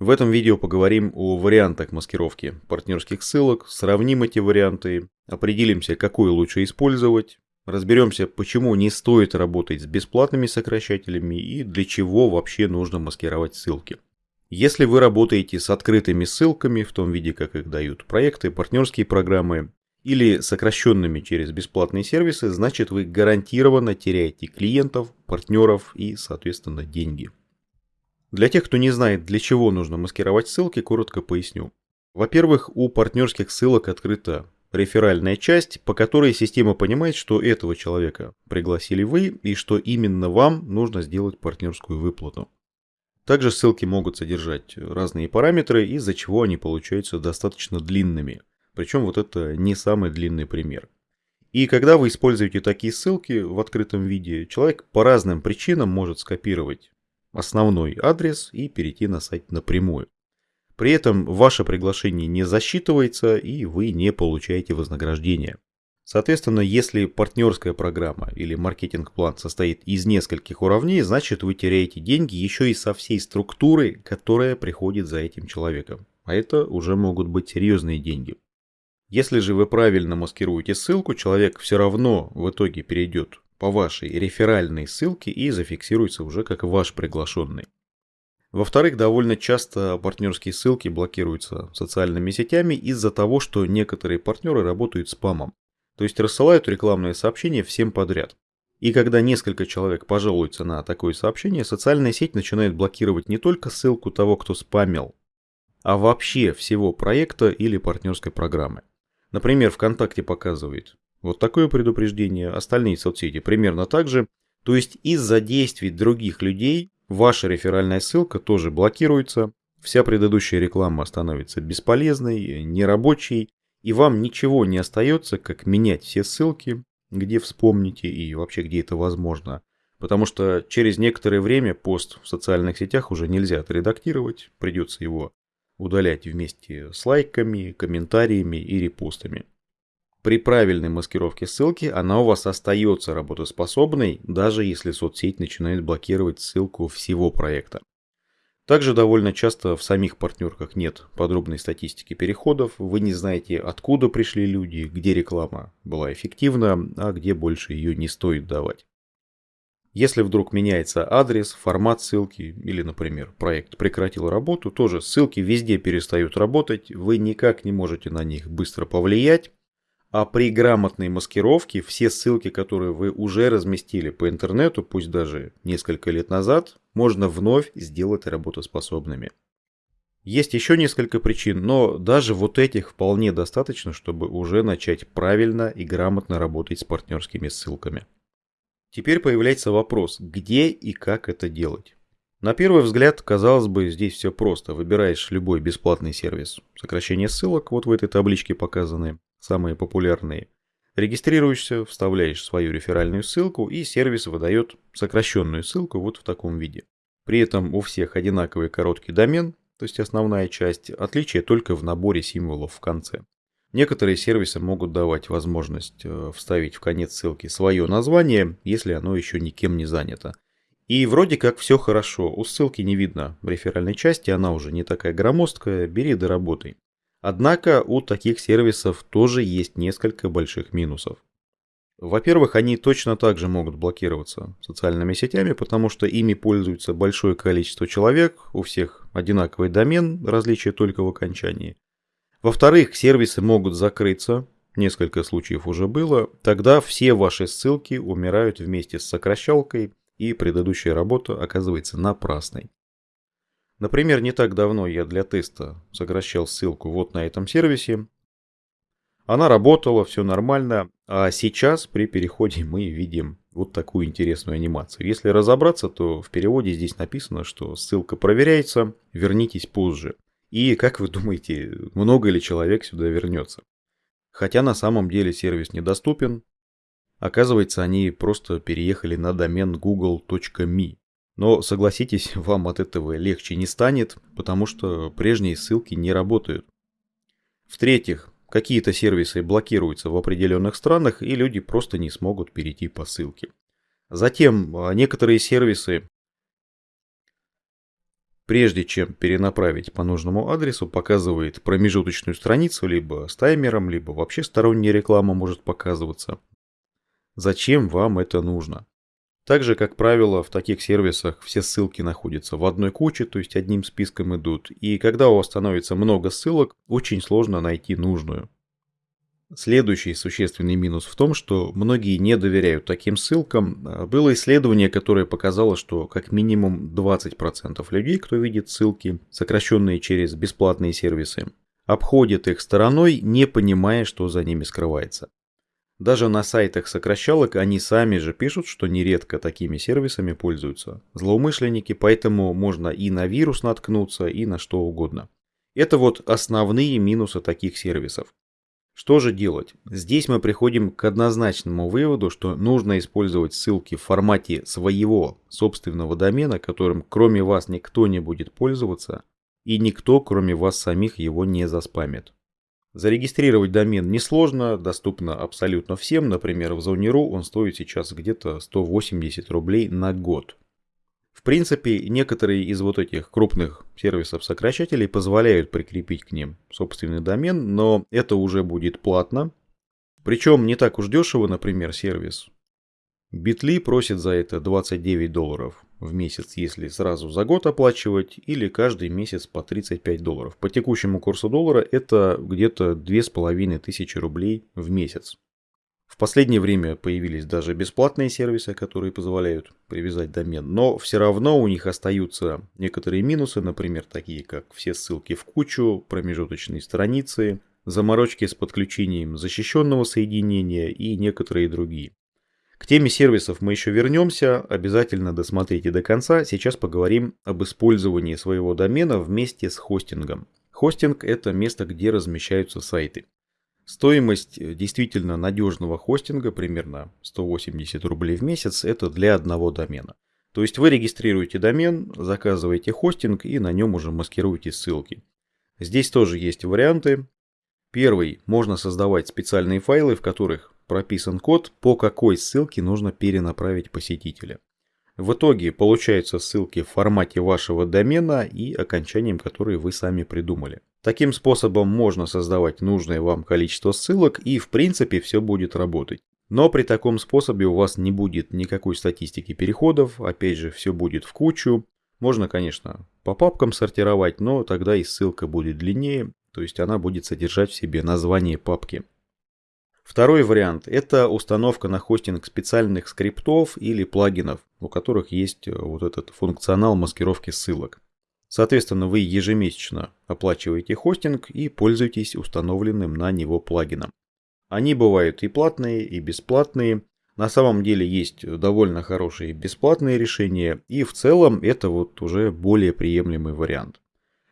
В этом видео поговорим о вариантах маскировки партнерских ссылок, сравним эти варианты, определимся, какой лучше использовать, разберемся, почему не стоит работать с бесплатными сокращателями и для чего вообще нужно маскировать ссылки. Если вы работаете с открытыми ссылками, в том виде, как их дают проекты, партнерские программы, или сокращенными через бесплатные сервисы, значит вы гарантированно теряете клиентов, партнеров и, соответственно, деньги. Для тех, кто не знает, для чего нужно маскировать ссылки, коротко поясню. Во-первых, у партнерских ссылок открыта реферальная часть, по которой система понимает, что этого человека пригласили вы и что именно вам нужно сделать партнерскую выплату. Также ссылки могут содержать разные параметры, из-за чего они получаются достаточно длинными. Причем вот это не самый длинный пример. И когда вы используете такие ссылки в открытом виде, человек по разным причинам может скопировать основной адрес и перейти на сайт напрямую. При этом ваше приглашение не засчитывается и вы не получаете вознаграждение. Соответственно, если партнерская программа или маркетинг-план состоит из нескольких уровней, значит вы теряете деньги еще и со всей структуры, которая приходит за этим человеком. А это уже могут быть серьезные деньги. Если же вы правильно маскируете ссылку, человек все равно в итоге перейдет по вашей реферальной ссылке и зафиксируется уже как ваш приглашенный. Во-вторых, довольно часто партнерские ссылки блокируются социальными сетями из-за того, что некоторые партнеры работают спамом. То есть рассылают рекламные сообщения всем подряд. И когда несколько человек пожалуются на такое сообщение, социальная сеть начинает блокировать не только ссылку того, кто спамил, а вообще всего проекта или партнерской программы. Например, ВКонтакте показывает вот такое предупреждение, остальные соцсети примерно так же. То есть из-за действий других людей ваша реферальная ссылка тоже блокируется, вся предыдущая реклама становится бесполезной, нерабочей, и вам ничего не остается, как менять все ссылки, где вспомните и вообще где это возможно. Потому что через некоторое время пост в социальных сетях уже нельзя отредактировать, придется его удалять вместе с лайками, комментариями и репостами. При правильной маскировке ссылки она у вас остается работоспособной, даже если соцсеть начинает блокировать ссылку всего проекта. Также довольно часто в самих партнерках нет подробной статистики переходов, вы не знаете, откуда пришли люди, где реклама была эффективна, а где больше ее не стоит давать. Если вдруг меняется адрес, формат ссылки или, например, проект прекратил работу, тоже ссылки везде перестают работать, вы никак не можете на них быстро повлиять, а при грамотной маскировке все ссылки, которые вы уже разместили по интернету, пусть даже несколько лет назад, можно вновь сделать работоспособными. Есть еще несколько причин, но даже вот этих вполне достаточно, чтобы уже начать правильно и грамотно работать с партнерскими ссылками. Теперь появляется вопрос, где и как это делать. На первый взгляд, казалось бы, здесь все просто. Выбираешь любой бесплатный сервис сокращение ссылок, вот в этой табличке показаны самые популярные. Регистрируешься, вставляешь свою реферальную ссылку и сервис выдает сокращенную ссылку вот в таком виде. При этом у всех одинаковый короткий домен, то есть основная часть, отличие только в наборе символов в конце. Некоторые сервисы могут давать возможность э, вставить в конец ссылки свое название, если оно еще никем не занято. И вроде как все хорошо, у ссылки не видно в реферальной части, она уже не такая громоздкая, бери да работай. Однако у таких сервисов тоже есть несколько больших минусов. Во-первых, они точно так же могут блокироваться социальными сетями, потому что ими пользуется большое количество человек, у всех одинаковый домен, различие только в окончании. Во-вторых, сервисы могут закрыться, несколько случаев уже было, тогда все ваши ссылки умирают вместе с сокращалкой, и предыдущая работа оказывается напрасной. Например, не так давно я для теста сокращал ссылку вот на этом сервисе. Она работала, все нормально, а сейчас при переходе мы видим вот такую интересную анимацию. Если разобраться, то в переводе здесь написано, что ссылка проверяется, вернитесь позже. И как вы думаете, много ли человек сюда вернется? Хотя на самом деле сервис недоступен. Оказывается, они просто переехали на домен google.me. Но согласитесь, вам от этого легче не станет, потому что прежние ссылки не работают. В-третьих, какие-то сервисы блокируются в определенных странах, и люди просто не смогут перейти по ссылке. Затем, а, некоторые сервисы прежде чем перенаправить по нужному адресу, показывает промежуточную страницу либо с таймером, либо вообще сторонняя реклама может показываться. Зачем вам это нужно? Также, как правило, в таких сервисах все ссылки находятся в одной куче, то есть одним списком идут. И когда у вас становится много ссылок, очень сложно найти нужную. Следующий существенный минус в том, что многие не доверяют таким ссылкам. Было исследование, которое показало, что как минимум 20% людей, кто видит ссылки, сокращенные через бесплатные сервисы, обходят их стороной, не понимая, что за ними скрывается. Даже на сайтах сокращалок они сами же пишут, что нередко такими сервисами пользуются злоумышленники, поэтому можно и на вирус наткнуться, и на что угодно. Это вот основные минусы таких сервисов. Что же делать? Здесь мы приходим к однозначному выводу, что нужно использовать ссылки в формате своего собственного домена, которым кроме вас никто не будет пользоваться, и никто кроме вас самих его не заспамит. Зарегистрировать домен несложно, доступно абсолютно всем, например, в Zone.ru он стоит сейчас где-то 180 рублей на год. В принципе, некоторые из вот этих крупных сервисов-сокращателей позволяют прикрепить к ним собственный домен, но это уже будет платно. Причем не так уж дешево, например, сервис. Bitly просит за это 29 долларов в месяц, если сразу за год оплачивать, или каждый месяц по 35 долларов. По текущему курсу доллара это где-то 2500 рублей в месяц. В последнее время появились даже бесплатные сервисы, которые позволяют привязать домен, но все равно у них остаются некоторые минусы, например, такие как все ссылки в кучу, промежуточные страницы, заморочки с подключением защищенного соединения и некоторые другие. К теме сервисов мы еще вернемся, обязательно досмотрите до конца. Сейчас поговорим об использовании своего домена вместе с хостингом. Хостинг – это место, где размещаются сайты. Стоимость э, действительно надежного хостинга, примерно 180 рублей в месяц, это для одного домена. То есть вы регистрируете домен, заказываете хостинг и на нем уже маскируете ссылки. Здесь тоже есть варианты. Первый, можно создавать специальные файлы, в которых прописан код, по какой ссылке нужно перенаправить посетителя. В итоге получаются ссылки в формате вашего домена и окончанием, которые вы сами придумали. Таким способом можно создавать нужное вам количество ссылок и в принципе все будет работать. Но при таком способе у вас не будет никакой статистики переходов, опять же все будет в кучу. Можно, конечно, по папкам сортировать, но тогда и ссылка будет длиннее, то есть она будет содержать в себе название папки. Второй вариант – это установка на хостинг специальных скриптов или плагинов, у которых есть вот этот функционал маскировки ссылок. Соответственно, вы ежемесячно оплачиваете хостинг и пользуетесь установленным на него плагином. Они бывают и платные, и бесплатные. На самом деле есть довольно хорошие бесплатные решения, и в целом это вот уже более приемлемый вариант.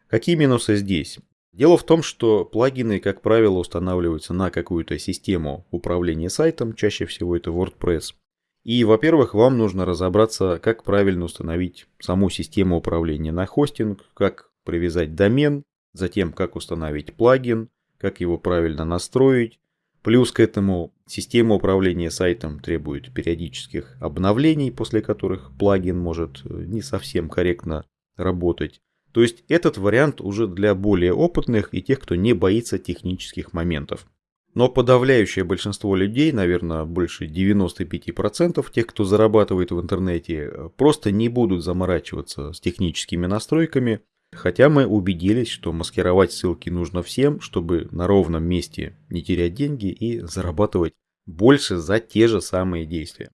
Какие минусы здесь? Дело в том, что плагины, как правило, устанавливаются на какую-то систему управления сайтом, чаще всего это WordPress. И, во-первых, вам нужно разобраться, как правильно установить саму систему управления на хостинг, как привязать домен, затем как установить плагин, как его правильно настроить. Плюс к этому система управления сайтом требует периодических обновлений, после которых плагин может э, не совсем корректно работать. То есть этот вариант уже для более опытных и тех, кто не боится технических моментов. Но подавляющее большинство людей, наверное, больше 95% тех, кто зарабатывает в интернете, просто не будут заморачиваться с техническими настройками, хотя мы убедились, что маскировать ссылки нужно всем, чтобы на ровном месте не терять деньги и зарабатывать больше за те же самые действия.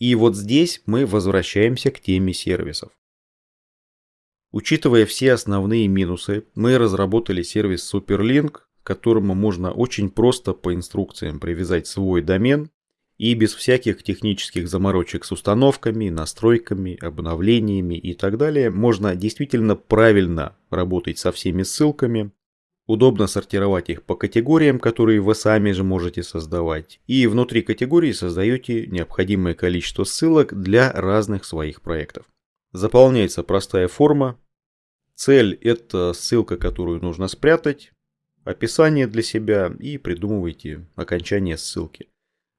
И вот здесь мы возвращаемся к теме сервисов. Учитывая все основные минусы, мы разработали сервис Superlink, к которому можно очень просто по инструкциям привязать свой домен и без всяких технических заморочек с установками, настройками, обновлениями и так далее можно действительно правильно работать со всеми ссылками, удобно сортировать их по категориям, которые вы сами же можете создавать, и внутри категории создаете необходимое количество ссылок для разных своих проектов. Заполняется простая форма. Цель – это ссылка, которую нужно спрятать описание для себя и придумывайте окончание ссылки.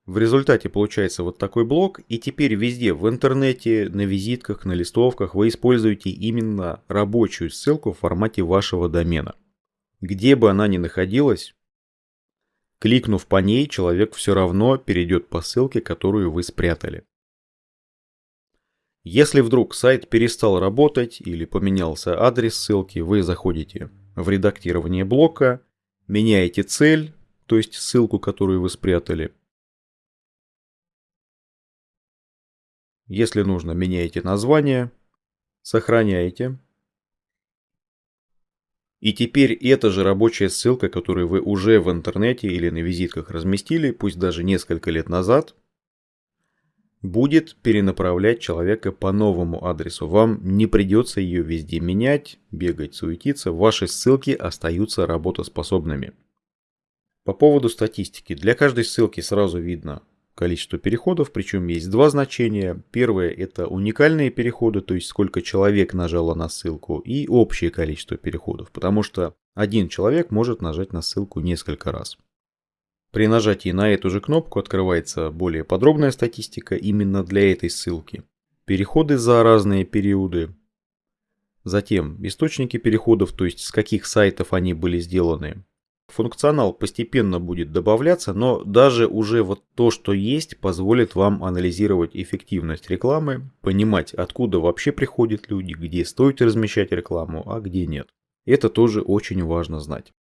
В результате получается вот такой блок, и теперь везде в интернете, на визитках, на листовках вы используете именно рабочую ссылку в формате вашего домена. Где бы она ни находилась, кликнув по ней, человек все равно перейдет по ссылке, которую вы спрятали. Если вдруг сайт перестал работать или поменялся адрес ссылки, вы заходите в редактирование блока, меняете цель, то есть ссылку, которую вы спрятали, Если нужно, меняете название, сохраняете. И теперь эта же рабочая ссылка, которую вы уже в интернете или на визитках разместили, пусть даже несколько лет назад, будет перенаправлять человека по новому адресу. Вам не придется ее везде менять, бегать, суетиться. Ваши ссылки остаются работоспособными. По поводу статистики. Для каждой ссылки сразу видно, количество переходов, причем есть два значения. Первое это уникальные переходы, то есть сколько человек нажало на ссылку, и общее количество переходов, потому что один человек может нажать на ссылку несколько раз. При нажатии на эту же кнопку открывается более подробная статистика именно для этой ссылки. Переходы за разные периоды. Затем источники переходов, то есть с каких сайтов они были сделаны. Функционал постепенно будет добавляться, но даже уже вот то, что есть, позволит вам анализировать эффективность рекламы, понимать, откуда вообще приходят люди, где стоит размещать рекламу, а где нет. Это тоже очень важно знать.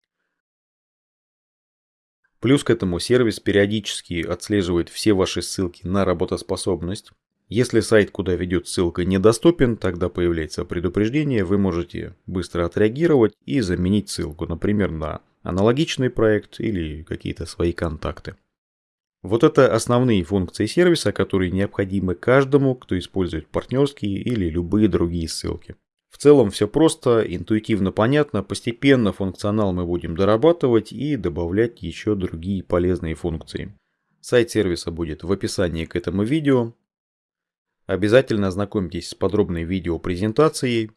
Плюс к этому сервис периодически отслеживает все ваши ссылки на работоспособность. Если сайт, куда ведет ссылка, недоступен, тогда появляется предупреждение, вы можете быстро отреагировать и заменить ссылку, например, на аналогичный проект или какие-то свои контакты. Вот это основные функции сервиса, которые необходимы каждому, кто использует партнерские или любые другие ссылки. В целом все просто, интуитивно понятно, постепенно функционал мы будем дорабатывать и добавлять еще другие полезные функции. Сайт сервиса будет в описании к этому видео. Обязательно ознакомьтесь с подробной видеопрезентацией,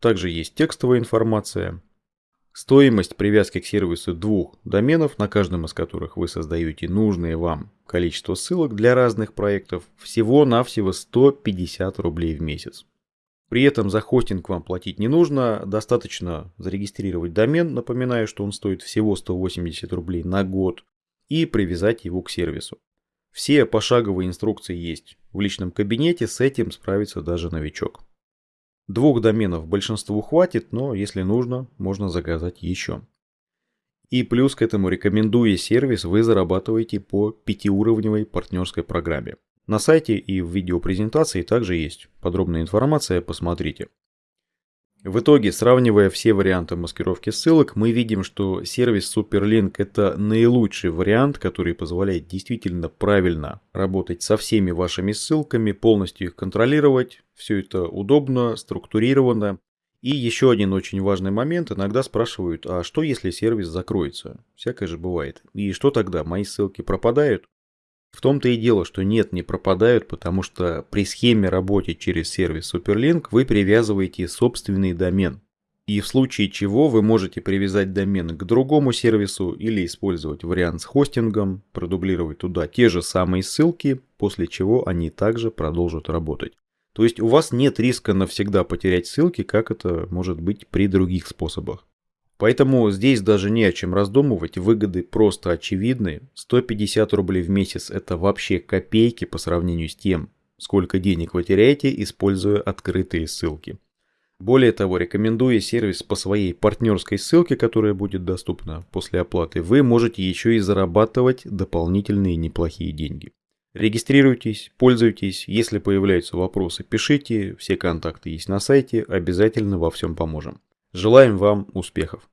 также есть текстовая информация. Стоимость привязки к сервису двух доменов, на каждом из которых вы создаете нужное вам количество ссылок для разных проектов, всего-навсего 150 рублей в месяц. При этом за хостинг вам платить не нужно, достаточно зарегистрировать домен, напоминаю, что он стоит всего 180 рублей на год, и привязать его к сервису. Все пошаговые инструкции есть в личном кабинете, с этим справится даже новичок. Двух доменов большинству хватит, но если нужно, можно заказать еще. И плюс к этому рекомендуя сервис, вы зарабатываете по пятиуровневой партнерской программе. На сайте и в видеопрезентации также есть подробная информация, посмотрите. В итоге, сравнивая все варианты маскировки ссылок, мы видим, что сервис Superlink это наилучший вариант, который позволяет действительно правильно работать со всеми вашими ссылками, полностью их контролировать. Все это удобно, структурировано. И еще один очень важный момент. Иногда спрашивают, а что если сервис закроется? Всякое же бывает. И что тогда? Мои ссылки пропадают? В том-то и дело, что нет, не пропадают, потому что при схеме работы через сервис Superlink вы привязываете собственный домен. И в случае чего вы можете привязать домен к другому сервису или использовать вариант с хостингом, продублировать туда те же самые ссылки, после чего они также продолжат работать. То есть у вас нет риска навсегда потерять ссылки, как это может быть при других способах. Поэтому здесь даже не о чем раздумывать, выгоды просто очевидны. 150 рублей в месяц это вообще копейки по сравнению с тем, сколько денег вы теряете, используя открытые ссылки. Более того, рекомендуя сервис по своей партнерской ссылке, которая будет доступна после оплаты, вы можете еще и зарабатывать дополнительные неплохие деньги. Регистрируйтесь, пользуйтесь, если появляются вопросы, пишите, все контакты есть на сайте, обязательно во всем поможем. Желаем вам успехов!